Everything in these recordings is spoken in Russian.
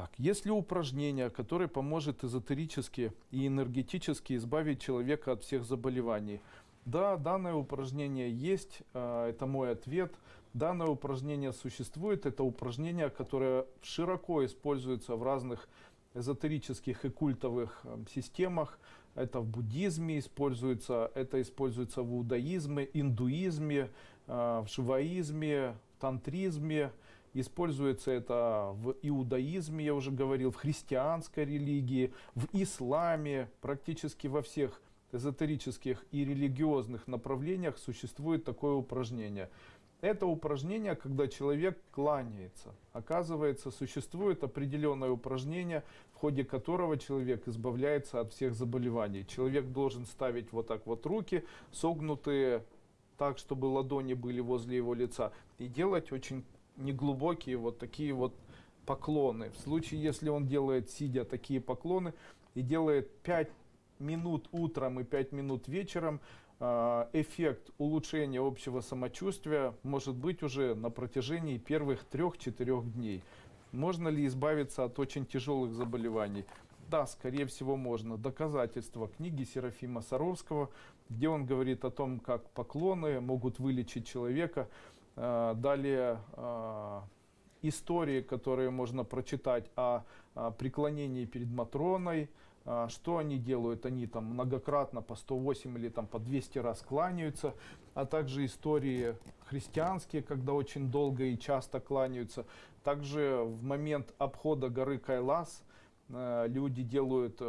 Так, есть ли упражнение, которое поможет эзотерически и энергетически избавить человека от всех заболеваний? Да, данное упражнение есть, э, это мой ответ. Данное упражнение существует, это упражнение, которое широко используется в разных эзотерических и культовых э, системах. Это в буддизме используется, это используется в иудаизме, индуизме, э, в шиваизме, в тантризме. Используется это в иудаизме, я уже говорил, в христианской религии, в исламе, практически во всех эзотерических и религиозных направлениях существует такое упражнение. Это упражнение, когда человек кланяется. Оказывается, существует определенное упражнение, в ходе которого человек избавляется от всех заболеваний. Человек должен ставить вот так вот руки, согнутые так, чтобы ладони были возле его лица, и делать очень неглубокие вот такие вот поклоны. В случае, если он делает, сидя, такие поклоны и делает 5 минут утром и 5 минут вечером, э, эффект улучшения общего самочувствия может быть уже на протяжении первых 3-4 дней. Можно ли избавиться от очень тяжелых заболеваний? Да, скорее всего можно. Доказательства книги Серафима Саровского, где он говорит о том, как поклоны могут вылечить человека. Э, далее э, истории, которые можно прочитать о, преклонении перед Матроной, э, что они делают, они там многократно по 108 или там по 200 раз кланяются, а также истории христианские, когда очень долго и часто кланяются. Также в момент обхода горы Кайлас люди делают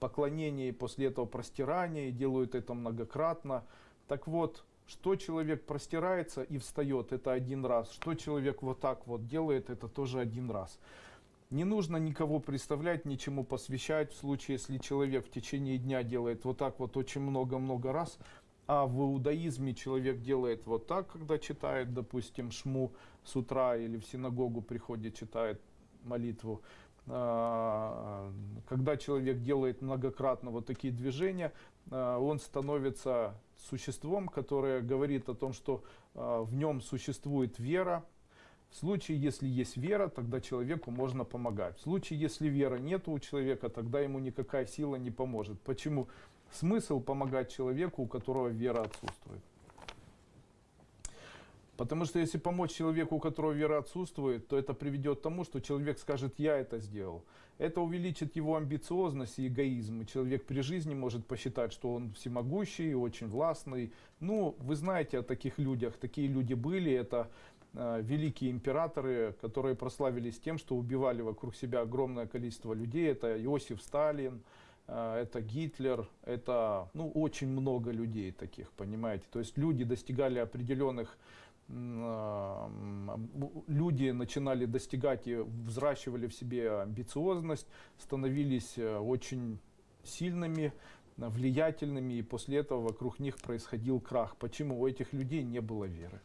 поклонение и после этого простирание, и делают это многократно. Так вот, что человек простирается и встает, это один раз. Что человек вот так вот делает, это тоже один раз. Не нужно никого представлять, ничему посвящать. В случае, если человек в течение дня делает вот так вот очень много-много раз, а в иудаизме человек делает вот так, когда читает, допустим, шму с утра или в синагогу приходит, читает молитву, а, когда человек делает многократно вот такие движения, а, он становится существом, которое говорит о том, что а, в нем существует вера. В случае, если есть вера, тогда человеку можно помогать. В случае, если веры нет у человека, тогда ему никакая сила не поможет. Почему? Смысл помогать человеку, у которого вера отсутствует. Потому что если помочь человеку, у которого вера отсутствует, то это приведет к тому, что человек скажет, я это сделал. Это увеличит его амбициозность и эгоизм. И человек при жизни может посчитать, что он всемогущий, очень властный. Ну, вы знаете о таких людях. Такие люди были. Это э, великие императоры, которые прославились тем, что убивали вокруг себя огромное количество людей. Это Иосиф Сталин, э, это Гитлер, это ну, очень много людей таких, понимаете. То есть люди достигали определенных люди начинали достигать и взращивали в себе амбициозность, становились э, очень сильными, влиятельными, и после этого вокруг них происходил крах. Почему у этих людей не было веры?